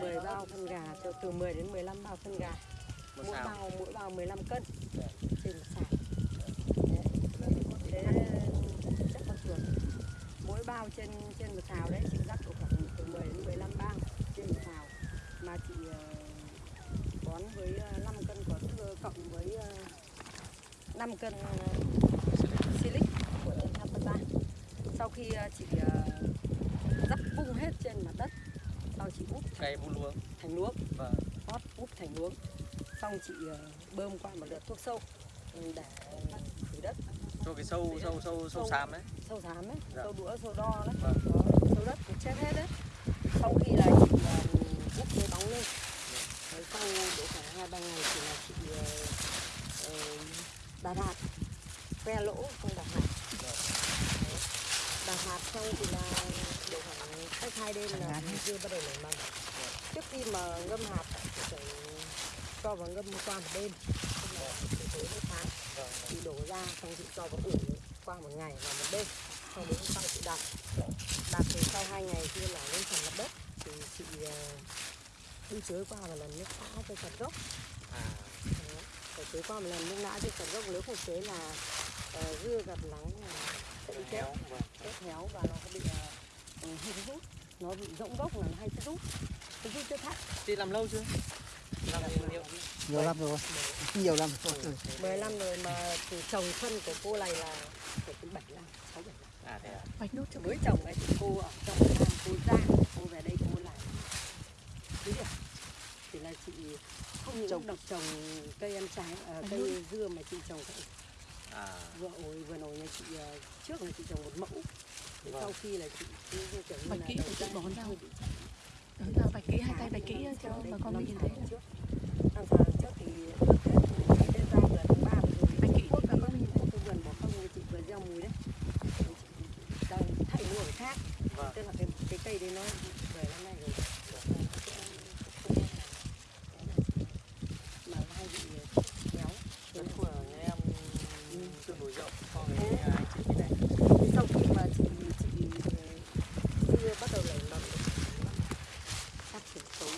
10 bao phân gà cho từ 10 đến 15 bao phân gà. Một mỗi bao mỗi bao 15 cân. Trên một đấy thế chắc con chuột mỗi bao trên trên một sào đấy chị độ khoảng từ 10 đến 15 bao trên một sào mà chị ờ, bón với ờ, 5 cân có thưa cộng với ờ, 5 cân ờ, silic của tên Napata sau khi ờ, chị ờ, rắc vung hết trên mặt đất sau chị úp cây bu luống thành luống vâng. Hót úp thành luống xong chị ờ, bơm qua một đợt thuốc sâu. Ừ, để khử đất. Cho cái sâu sâu sâu sâu xám ấy. Sâu thám ấy. Dạ. sâu đũa sâu đo đấy. Vâng. đó, sâu đất cũng chết hết đấy. Sau khi là chị ờ, úp cái bóng lên. Đấy, sau độ khoảng hai ba ngày thì là chị ờ, đạt hạt. Que lỗ không đạt hạt. Đấy. đạt hạt xong thì là độ khoảng cách hai đêm là dưa bắt đầu nảy mầm. Trước khi mà ngâm hạt thì phải cho vào ngâm qua một đêm. Tức là từ tối đến sáng vâng chị đổ ra xong chị cho vào ủ qua một ngày và một đêm. Xong đến hôm sau chị đặt. Đặt thì sau hai ngày kia là lên phần mặt đất. Thì chị uh, đi tưới qua một lần nước lã cho chặt gốc. À Đó. phải tưới qua một lần nước lã cho chặt gốc. Nếu không tưới là uh, dưa gặp nắng là sẽ bị chết. Héo vâng. Chết héo và nó có bị uh, hay rút nó bị rỗng gốc là hay rút cái rút chết thắt. Chị làm lâu chưa? Làm nhiều nhiều. Năm rồi. Nhiều năm rồi. 10 năm rồi mà từ trồng phân của cô này là phải từ 7 năm 6 7 năm. À thế à? Nốt cho mới trồng ấy thì cô ở trong Nam cô ra cô về đây cô làm. Cứ được thì là chị không những Trồng. độc trồng cây ăn trái ờ, cây dưa mà chị trồng cả à. vừa ổi vừa nổi nhà chị ờ, trước là chị trồng một mẫu. thì Vâng. sau khi là chị Bạch là kỹ thì chị bón. Đấy là bạch kỹ hai tay bạch kỹ cho bà con mình nhìn thấy trước năm tháng trước thì được Tết ngày Tết ra vừa tháng ba vừa rồi Bạch kỹ quốc bà con mình nhìn thấy cái vườn bỏ không như chị vừa gieo mùi đấy Thì chị trồng thay mua ở khác vâng tức là cái cái cây đấy nó về năm nay rồi mà hay bị kéo đất của nhà em tương đối rộng so với nhà anh chị bên này Thế sau khi mà chị chị ờ, dưa bắt đầu nảy mầm phát triển xấu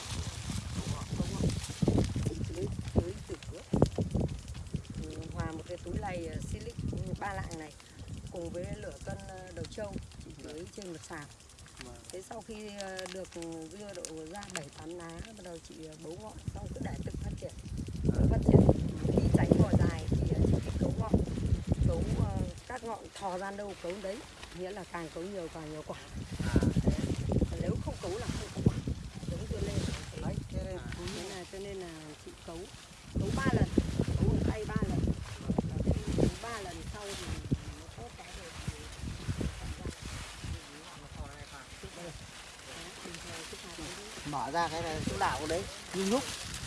của họ không ạ chị tưới tưới từ trước Ừ, hòa một cái túi lầy ờ, silic ba lạng này cùng với lửa cân ờ, đầu trâu chị tưới trên một sào vâng thế sau khi ờ, được ừ, dưa độ ra bảy, tám lá, bắt đầu chị ờ, bấu ngọn xong cứ để tự phát triển, tự phát triển khi tránh vỏ dài thì ờ, chị phải cấu ngọn, cấu các ngọn thò ra đâu cấu đấy, nghĩa là càng cấu nhiều càng nhiều quả nếu không cấu là không có quả, giống đưa lên. đấy thế nên là, cho nên là chị cấu cấu ba lần, cấu bằng tay ba lần cấu ba lần sau thì nó tốt cái rồi thì thành ra nó to hay phải Đó, bình thường cứ phạt đấy thôi mở ra cái này chỗ đạo đấy như nhúc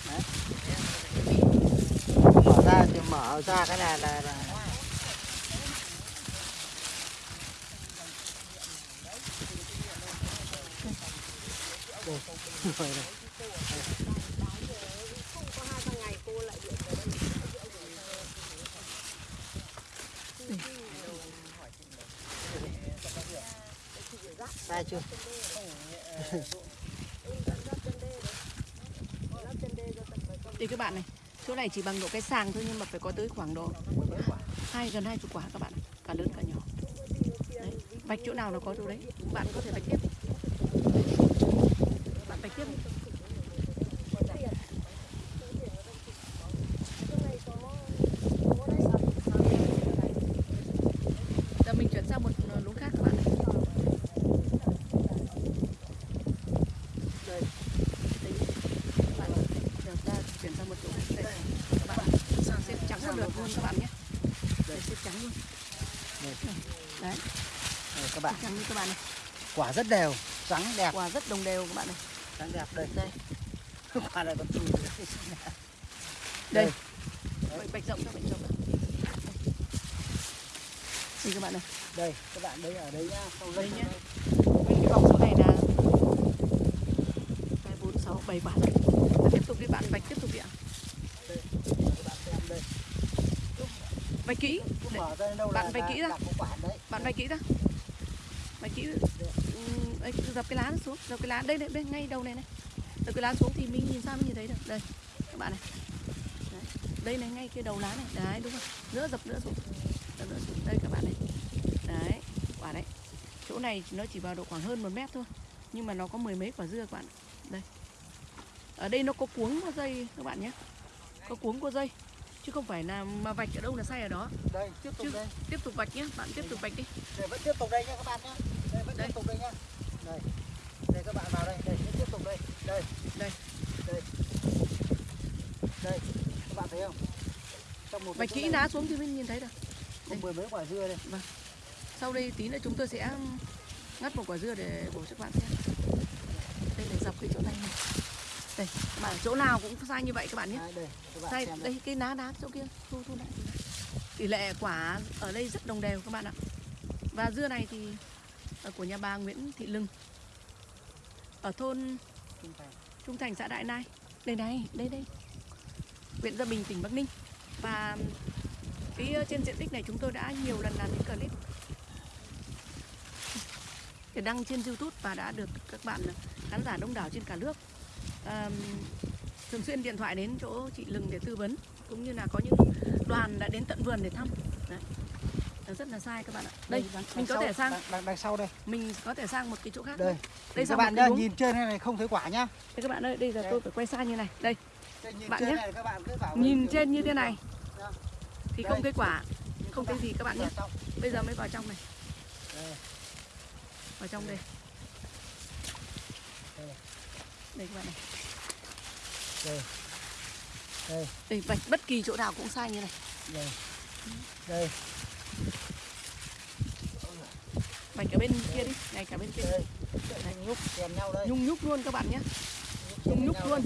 đấy mở ra thì mở ra cái này là, là Đây, rồi này. không có hai ba ngày cô lại điện về đây sai chưa đây các bạn này. Chỗ này chỉ bằng độ cái sàng thôi nhưng mà phải có tới khoảng độ hai, gần hai chục quả các bạn Cả lớn cả nhỏ. Đấy. Bạch chỗ nào nó có chỗ đấy, Bạn có thể bạch tiếp Bạn bạch tiếp đi. Giờ mình chuyển sang một luống khác các bạn này đây Đấy. Các bạn giờ ta chuyển sang một chỗ khác đây các bạn xếp trắng một lượt luôn các bạn nhé đây xếp trắng luôn đây, đấy đây các bạn. Trắng như các bạn này. Quả rất đều trắng đẹp. Quả rất đồng đều các bạn này. Trắng đẹp đây. Đây. Quả này còn chùi đây. Đây. bạch, bạch rộng cho bạch rộng. Đây các bạn này. Đây các bạn đây ở đây nhá. Không đây lưng nhé cái vòng số này là hai bốn sáu bảy quả tiếp tục đi bạn bạch tiếp tục đi ạ. Các bạch kỹ. Đấy. Bạn vạch kỹ ra. đấy. Bạn bạch kỹ ra mày kỹ ừ, ấy, dập cái lá xuống dập cái lá đây đây bên ngay đầu này này. Dập cái lá xuống thì mình nhìn sao mình nhìn thấy được. Đây các bạn này. Đấy. đây này ngay cái đầu lá này. Đấy đúng không nữa dập nữa xuống. Dập nữa xuống. Đây các bạn này. Đấy quả đấy chỗ này nó chỉ vào độ khoảng hơn một mét thôi nhưng mà nó có mười mấy quả dưa các bạn. Đây. Ở đây nó có cuống có dây các bạn nhé. Có cuống có dây chứ không phải là mà vạch ở đâu là sai ở đó. Đây tiếp tục Chứ- đây. tiếp tục vạch nhé bạn tiếp tục vạch đi. Đây vẫn tiếp tục đây nha các bạn nhé đây vẫn Đây. tiếp tục đây nhá. Đây. Đây các bạn vào đây. Đây vẫn tiếp tục đây. Đây. Đây. đây. Đây các bạn thấy không? Trong một vạch kỹ lá xuống thì mình nhìn thấy được. Có mười mấy quả dưa đây. Sau đây tí nữa chúng tôi sẽ ngắt một quả dưa để bổ cho các bạn xem. Đây là dọc cái chỗ này này đây bạn chỗ nào cũng sai như vậy các bạn nhé. Đây các bạn sai đây cái lá đá chỗ kia thu thu lại. Tỷ lệ quả ở đây rất đồng đều các bạn ạ. Và dưa này thì của nhà bà Nguyễn Thị Lưng ở thôn Trung Thành. Trung Thành xã Đại Nai. Đây này đây đây. Huyện Gia Bình tỉnh Bắc Ninh. Và cái ờ, trên diện tích này chúng tôi đã nhiều lần làm những clip. Để đăng trên YouTube và đã được các bạn khán giả đông đảo trên cả nước à, thường xuyên điện thoại đến chỗ chị Lừng để tư vấn cũng như là có những đoàn đã đến tận vườn để thăm Đấy. Rất là sai các bạn ạ đây đằng- mình đằng có sau- thể sang đằng, đằng, sau đây mình có thể sang một cái chỗ khác đây đây các bạn nhá nhìn trên này, không thấy quả nhá đây các bạn ơi đây giờ Đây. tôi phải quay xa như này đây Đây, nhìn Bạn trên nhé. này các bạn cứ bảo nhìn trên như thế này Đó. thì Đây. không thấy quả không thấy gì các bạn nhé trong. bây giờ mới vào trong này Đây. vào trong đây Đây. đây các bạn này đây. Đây. Đây vạch bất kỳ chỗ nào cũng sai như này. Đây. Đây. Vạch ở bên kia đi này cả bên kia. Đây. Đây nhúc. Kèm nhau đây. Nhung nhúc luôn các bạn nhé. Nhung nhúc luôn.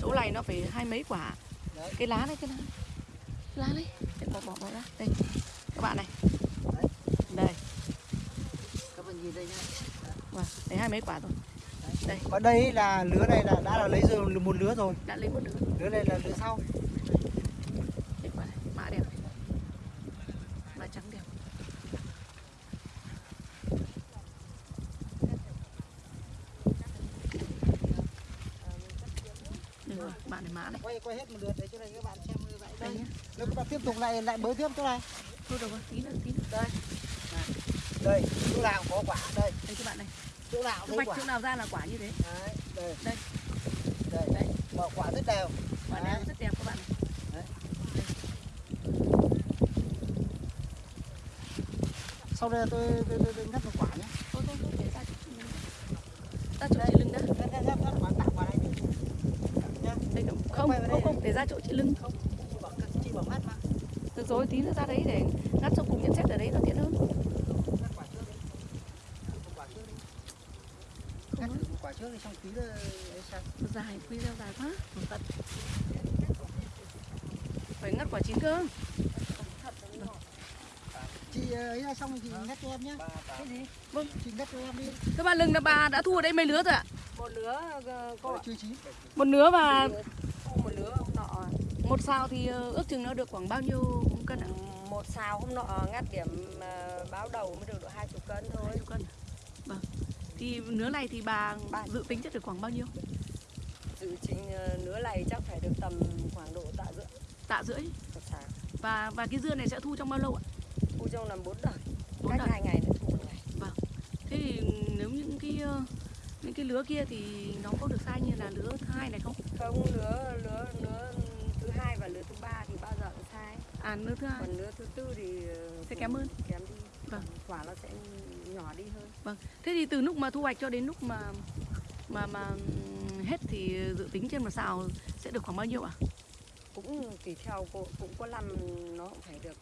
chỗ này nó phải hai mấy quả. Đấy. cái lá này cái lá lá đấy Để bỏ bỏ bỏ ra đây. Các bạn này. Đấy. đây. Đây. các bạn nhìn đây nhá. Wow. đấy hai mấy quả rồi đây. Ở đây là lứa này là đã là lấy rồi một lứa rồi. Đã lấy một đứa lứa này là lứa sau. Này mã đẹp. Mã trắng đẹp. Rồi, bạn này mã này. Quay quay hết một lượt để cho này các bạn xem như vậy đây. Nếu các bạn tiếp tục lại lại bới tiếp chỗ này. Thôi được rồi tí nữa tí nữa. Đây. Đây chỗ nào có quả đây. Đây các bạn. này chỗ nào thấy vạch quả chỗ nào ra là quả như thế đấy đây Đây. đây Đây. quả quả rất đều quả Đấy. này rất đẹp các bạn sau đây tôi tôi, tôi, tôi ngắt một quả nhé thôi thôi để ra chỗ chị lưng ra chỗ chị lưng đã quả quả này nhá đây không không không, không để ra chỗ chị lưng không chị bảo ngắt mà được rồi tí nữa ra đấy để ngắt xong cùng nhận xét ở đấy nó tiện hơn ngắt quả trước đi một quả trước đi ngắt thử một quả trước đi xong tí nữa ấy sao? Dài quy ra dài quá. Một tận. Phải ngắt quả chín cơ. Chị ờ, ấy là xong chị ngắt cho em nhé cái gì vâng. chị ngắt cho em đi. Các bạn lưng là bà đã thu ở đây mấy lứa rồi ạ? Một lứa ờ, chưa chín. Một lứa và một lứa hôm nọ. Một sao thì ờ, ước chừng nó được khoảng bao nhiêu cân ạ? Một xào hôm nọ ngắt điểm báo đầu mới được độ hai chục cân thôi. Hai chục cân. Vâng thì lứa này thì bà dự tính chắc được khoảng bao nhiêu? Dự trình ờ, lứa này chắc phải được tầm khoảng độ tạ rưỡi. Tạ rưỡi? Và và cái dưa này sẽ thu trong bao lâu ạ? Thu trong làm bốn đời Bốn cách đời. hai ngày nữa thu một ngày. Thế thì nếu những cái ờ, những cái lứa kia thì nó có được sai như là lứa thứ hai này không? Không lứa lứa lứa thứ hai và lứa thứ ba thì bao giờ cũng sai. À lứa thứ hai. Còn lứa thứ tư thì ờ, Sẽ kém hơn. kém đi. Vâng. quả nó sẽ nhỏ đi hơn. Thế thì từ lúc mà thu hoạch cho đến lúc mà mà mà ừm, hết thì dự tính trên một xào sẽ được khoảng bao nhiêu ạ? Cũng tùy theo cô cũng có năm nó cũng phải được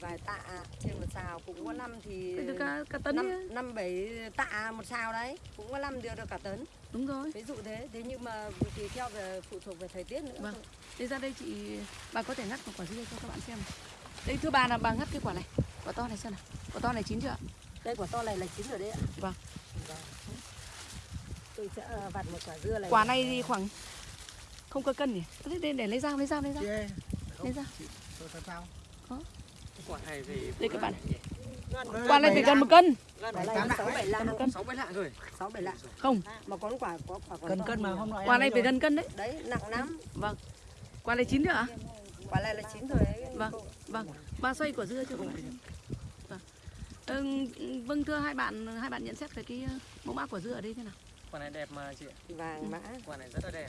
vài tạ trên một xào cũng có năm thì được cả, cả tấn năm năm bảy tạ một xào đấy cũng có năm được được cả tấn. Đúng rồi. Ví dụ thế thế nhưng mà tùy theo về phụ thuộc về thời tiết nữa. Vâng. thôi. đây ra đây chị bà có thể ngắt một quả dưa cho các bạn xem. Đây thưa bà là bà ngắt cái quả này. Quả to này xem nào. Quả to này chín chưa ạ đây quả to này là chín rồi đấy ạ. Vâng. Tôi sẽ ờ, vặt một quả dưa này. Quả này thì khoảng không cơ cân nhỉ? Thế để, để lấy dao lấy dao lấy dao. Ơi lấy dao. Tôi sao? Quả này thì Đây các bạn. quả này phải gần một cân. Quả này sáu bảy lạng. Rồi. sáu bảy lạng. Không. Mà có quả có quả còn cân cân mà hôm nọ quả này phải gần cân đấy. Đấy nặng lắm. Vâng. Quả này chín chưa ạ quả này là chín rồi đấy. Vâng. vâng. Ba xoay quả dưa chưa vâng. Ừ, vâng thưa hai bạn hai bạn nhận xét về cái ờ, mẫu mã quả dưa ở đây thế nào? Quả này đẹp mà chị. ạ. vàng mã. Quả này rất là đẹp.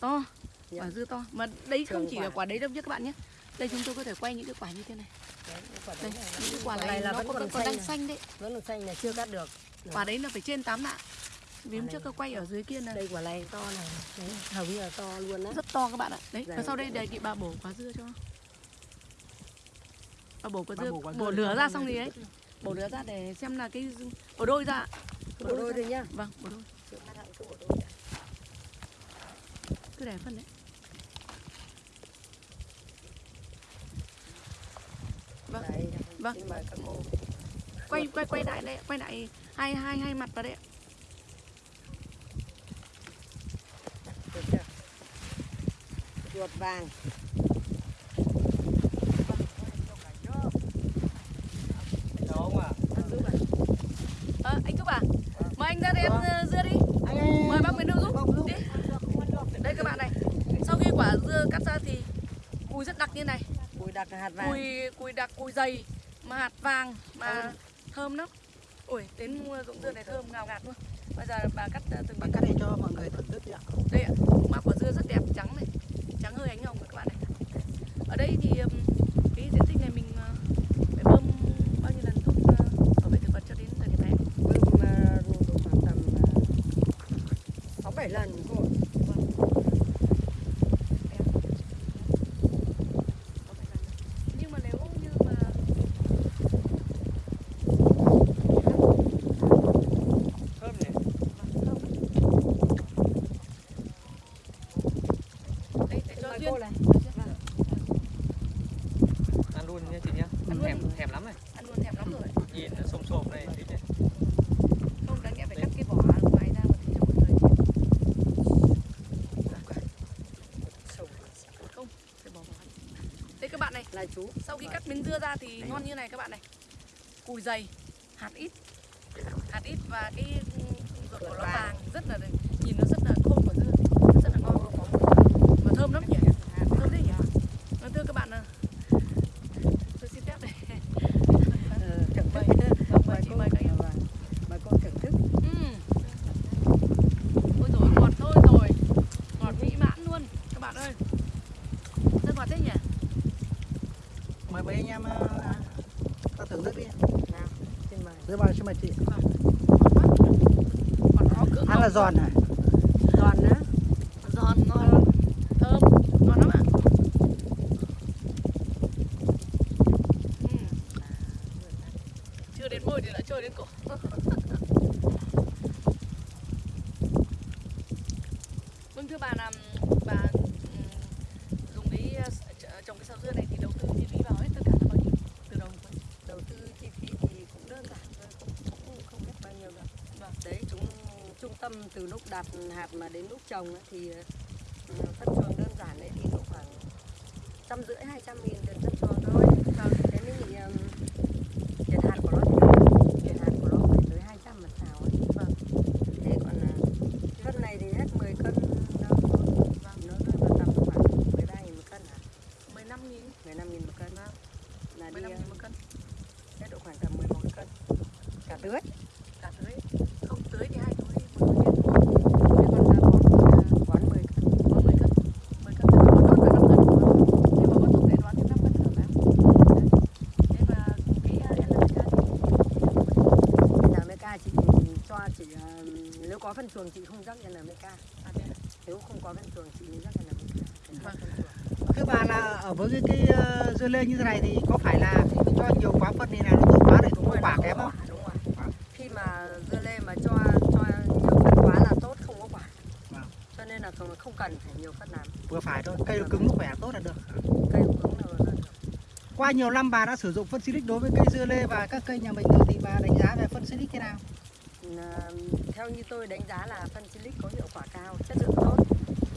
to Dạ. quả dưa to. Mà đây không Trường chỉ quả. là quả. đấy đâu nhé các bạn nhé. Đây chúng tôi có thể quay những cái quả như thế này. Đấy, quả đây đấy những cái quả Quả này, này là nó vẫn còn, còn còn đang xanh. đấy. Vẫn còn xanh này chưa cắt được. Quả đấy là phải trên 8 lạng. Vì hôm trước tôi quay ở dưới kia này đây quả này to này. Đấy, hầu như là to luôn á. Rất to các bạn ạ. Đấy Dạ. và sau đây đề nghị bà bổ quả dưa cho bà bổ Bà dưa bổ bổ lửa ra xong thì ấy. bổ lửa ra để xem là cái bổ đôi ra bộ đôi thôi nhá. Vâng bổ đôi. Cứ để phân đấy. Vâng. Đấy, Vâng. quay quay quay lại đây quay lại hai hai hai mặt vào chưa? Ruột vàng Đó không ạ? giúp à? Ờ, anh giúp à mời anh ra đây em ờ, dưa đi mời bác Nguyễn Hữu giúp đi đây các bạn này sau khi quả dưa cắt ra thì cùi rất đặc như này cùi đặc hạt vàng. Cùi cùi đặc cùi dày mà hạt vàng mà thơm. lắm. Ui đến mua ruộng dưa này thơm ngào ngạt luôn. Bây giờ bà cắt ờ, từng Bà cắt để cho mọi người thưởng thức đi ạ. Đây ạ mã quả dưa rất đẹp trắng này trắng hơi ánh hồng các bạn này. Ở đây thì ừm, cái diện tích này mình ờ, phải bơm bao nhiêu lần thuốc ờ, bảo vệ thực vật cho đến thời điểm này bơm à, độ khoảng tầm à, sáu bảy lần cô ạ. nhưng mà nếu như mà Thơm nhỉ? đây để Xin cho mời duyên cô này Ăn luôn nha chị nhá. Ăn Thèm luôn. thèm lắm này. ăn luôn thèm lắm rồi Nhìn nó xồm xồm này. tí này. không đáng nghĩa phải cắt cái vỏ ngoài ra một tí cho mọi người Sầu không phải bỏ vỏ đây các bạn này là chú. Sau khi cắt miếng dưa ra thì ngon như này các bạn này. Cùi dày hạt ít. Hạt ít và cái ruột của nó vàng rất là nhìn nó rất là khô của dưa nó rất là ngon mà thơm lắm nhỉ thơm đấy nhỉ Vâng, thưa các bạn à, tôi xin phép đây Ờ, thưởng thức Vâng, mời chị, mời các em. Vâng, mời cô thưởng thức Ừm. ôi rồi ngọt thôi rồi ngọt mỹ mãn luôn các bạn ơi rất ngọt thế nhỉ mời mấy anh em ờ, ta thưởng thức đi nào xin mời chị. Ăn là giòn hả giòn nữa giòn ngon thơm ngon lắm ạ Ừm. chưa đến môi thì đã trôi đến cổ vâng thưa bà là bà ừm, dùng cái ờ, ch- trồng cái sào dưa này thì đầu tư chi phí vào hết tất cả là bao nhiêu từ đầu đến cuối đầu tư chi phí thì cũng đơn giản thôi không không, không biết bao nhiêu đâu Vâng. đấy chúng trung tâm từ lúc đặt hạt mà đến lúc trồng ấy, thì ờ, phân chuồng đơn giản đấy thì độ khoảng trăm rưỡi hai trăm nghìn tiền phân chuồng thôi Vâng. thế nên thì um, tiền hạt của nó thì nhiều. tiền hạt của nó phải tới 200 một xào ấy. Vâng. thế còn à, cân này thì hết 10 cân đâu thôi nó rơi vào tầm khoảng 13 nghìn một cân hả 15 nghìn 15 nghìn một cân là đi 15 à, nghìn một cân hết độ khoảng tầm 11 cân cả tưới cả tưới không tưới thì hai túi một túi trên thôi thế còn là bón à, bón 10 cân có 10 cân 10 cân thì có đốt là 5 cân nhưng mà có tục để đoán thêm 5 cân nữa phải không thế và cái à, NPK thì NMK chị cho chị à, nếu có phân chuồng chị không rắc NMK à, thế à? nếu không có phân chuồng chị mới rắc NMK Phải rắc Vâng. phân chuồng. thưa bà là ở với cái, cái ờ, dưa lê như thế này thì có phải là cho nhiều quá phân thì là nó tốt quá để cũng có quả kém không? Đúng rồi khi mà dưa lê mà cho cho nhiều phân quá là tốt không có quả. Vâng. cho nên là không, không cần phải nhiều phân làm. Vừa phải thôi cây nó cứng nó khỏe tốt là được. Cây cũng là, là qua nhiều năm bà đã sử dụng phân silic đối với cây dưa lê và các cây nhà mình rồi thì bà đánh giá về phân silic thế nào? À, theo như tôi đánh giá là phân silic có hiệu quả cao, chất lượng tốt.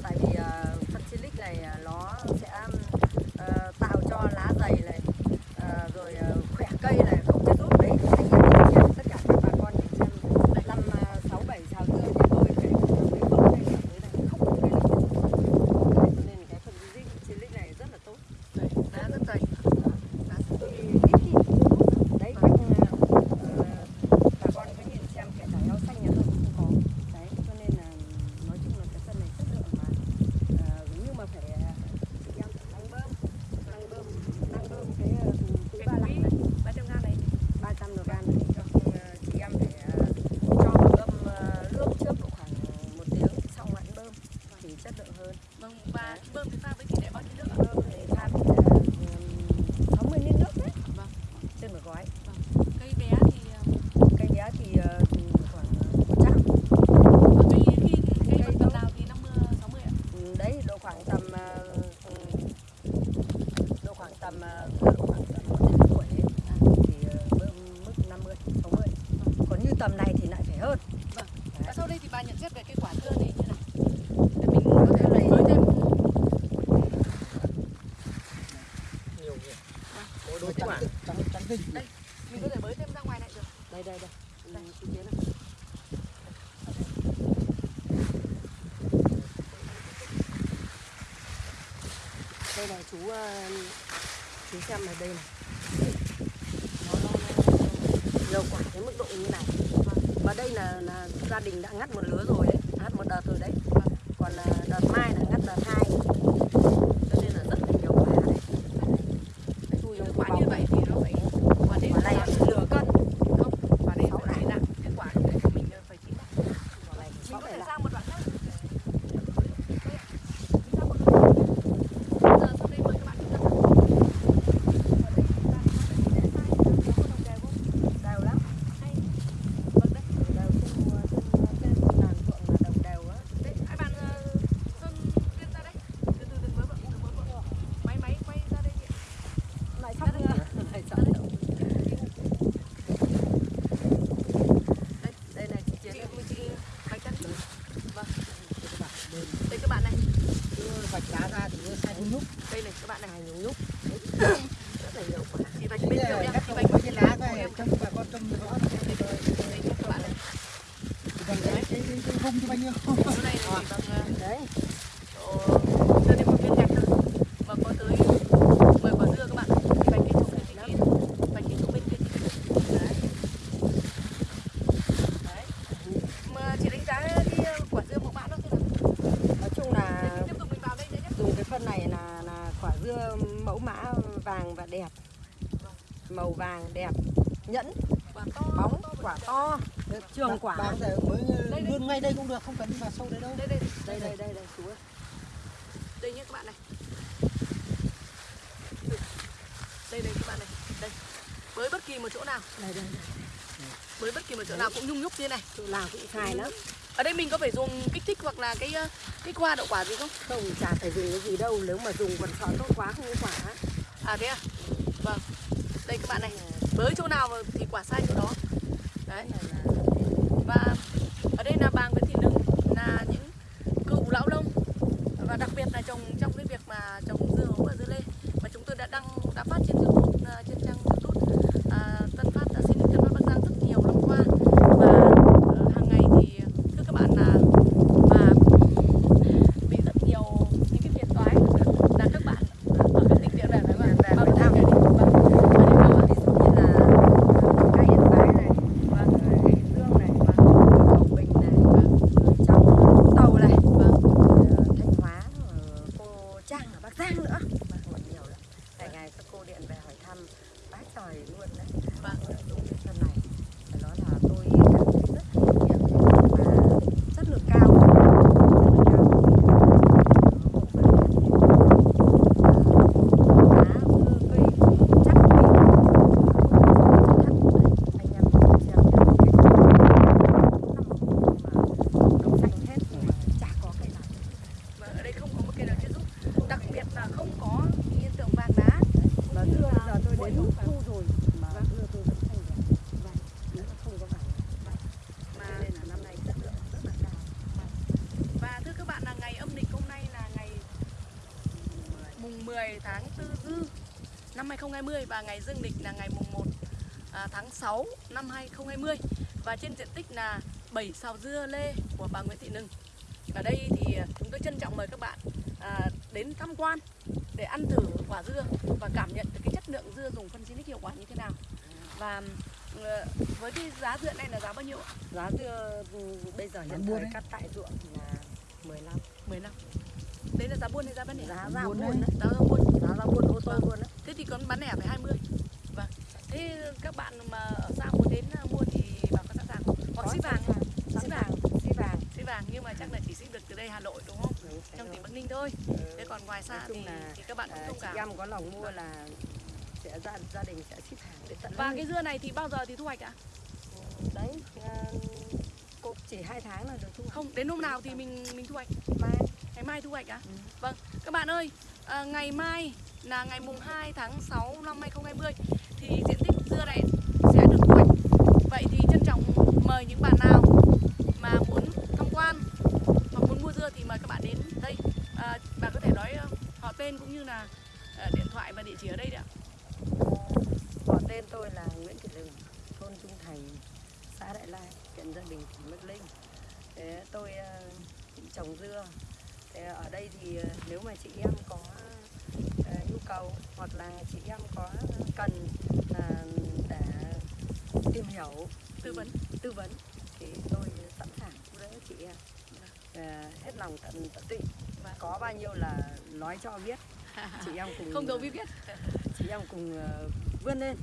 Tại vì à, phân silic này à, nó sẽ Ờ, ờ, tạo cho lá dày này, ờ, rồi khỏe cây này. Tình đây mình có thể bới thêm ra ngoài này được đây đây đây đây chị Chiến này. đây này chú chú xem này đây này nó, nó, nó nhiều quả cái mức độ như này và đây là, là gia đình đã ngắt một lứa rồi đấy ngắt một đợt rồi đấy còn là đợt mai là ngắt đợt hai nhung nhúc như này. Chỗ nào cũng sai lắm. Ở đây mình có phải dùng kích thích hoặc là cái ờ, cái hoa đậu quả gì không? Không chả phải dùng cái gì đâu. Nếu mà dùng còn sợ tốt quá không có quả. À thế à? Vâng. Đây các bạn này với chỗ nào thì quả sai chỗ đó. Đấy. Và ở đây là bà Nguyễn Thị Nưng là những cựu lão nông và đặc biệt là trồng trong cái việc mà trồng dưa hấu và dưa lê mà chúng tôi đã đăng đã phát trên YouTube à, trên trang YouTube à, Tân Phát đã xin Tân Phát Bắc Giang rất nhiều năm qua và ờ, hàng ngày thì thưa các bạn là bà bị rất nhiều những cái phiền toái là các bạn ở các tỉnh địa này phải không ạ? Bao nhiêu năm rồi đi? Vâng. Ở đây đâu ạ? ví dụ như là cây yên bái này Vâng. rồi hải dương này cầu bình này rồi trong Vũng tàu này Vâng. rồi thanh hóa rồi cô trang ở bắc giang nữa hỏi nhiều lắm ngày ngày các cô điện về hỏi thăm bác trời luôn đấy Vâng. dùng cái phân này phải nói là tôi cảm thấy rất kinh nghiệm và chất lượng cao chất lượng cao hộ phân lá cây chắc vị anh em cùng xem nhé năm xanh hết nhưng mà chả có cây nào Và ở đây không có một cây nào chết giúp đặc biệt là không có hiện tượng vàng đá mà dưa đến lúc thu rồi. Mà dưa tôi vẫn xanh đẹp vàng nếu mà không có vàng mà nên là năm nay chất lượng rất là cao. Và thưa các bạn là ngày âm lịch hôm nay là ngày mùng 10 tháng 4 dư năm 2020 và ngày dương lịch là ngày mùng 1 à, tháng 6 năm 2020 và trên diện tích là 7 sào dưa lê của bà Nguyễn Thị Nưng ở đây thì chúng tôi trân trọng mời các bạn à, đến tham quan để ăn thử quả dưa và cảm nhận được lượng dưa dùng phân xinic hiệu quả như thế nào? Và ờ, với cái giá dưa này là giá bao nhiêu ạ? giá dưa ừ, bây giờ hiện thời cắt tại ruộng thì là 15 10 năm đấy là giá buôn hay giá bán lẻ? Giá ra buôn buôn đấy. giá ra buôn. Giá ra buôn ô tô Vâng. luôn đấy. Thế thì còn bán lẻ phải 20 vâng. Thế các bạn mà ở xa muốn đến à, mua thì bảo có sẵn sàng không? Hoặc Có ship vàng. sẵn ship vàng. ship vàng. Ship vàng nhưng mà chắc là chỉ ship được từ đây Hà Nội đúng không? Ừ, phải trong tỉnh Bắc Ninh thôi. Ừ. thế còn ngoài xa thì, là, thì các bạn cũng À, thông chị cảm em có lòng mua là sẽ gia, gia đình sẽ ship hàng đến tận và nơi. cái dưa này thì bao giờ thì thu hoạch ạ? Đấy à, cô chỉ hai tháng là được thu hoạch. không đến hôm nào thì mình mình thu hoạch. Mai. Ngày mai thu hoạch ạ? Ừ. vâng. Các bạn ơi à, ngày mai là ngày mùng 2 tháng 6 năm 2020 thì diện tích dưa này sẽ được thu hoạch. Vậy thì trân trọng mời những bạn nào mà muốn tham quan hoặc muốn mua dưa thì mời các bạn đến đây. À, bạn có thể nói họ tên cũng như là điện thoại và địa chỉ ở đây đấy ạ Tên tôi là Nguyễn Thị Rừng, thôn Trung Thành, xã Đại Lai, huyện Gia Bình, tỉnh Bắc Ninh. Thế tôi ờ, trồng dưa. Thế ở đây thì ờ, nếu mà chị em có ờ, nhu cầu hoặc là chị em có cần là để tìm hiểu, tư vấn, tư vấn thì tôi sẵn sàng giúp đỡ chị em. Hết lòng tận tận tụy. Và có bao nhiêu là nói cho biết chị em cùng không giấu biết quyết chị em cùng vươn lên.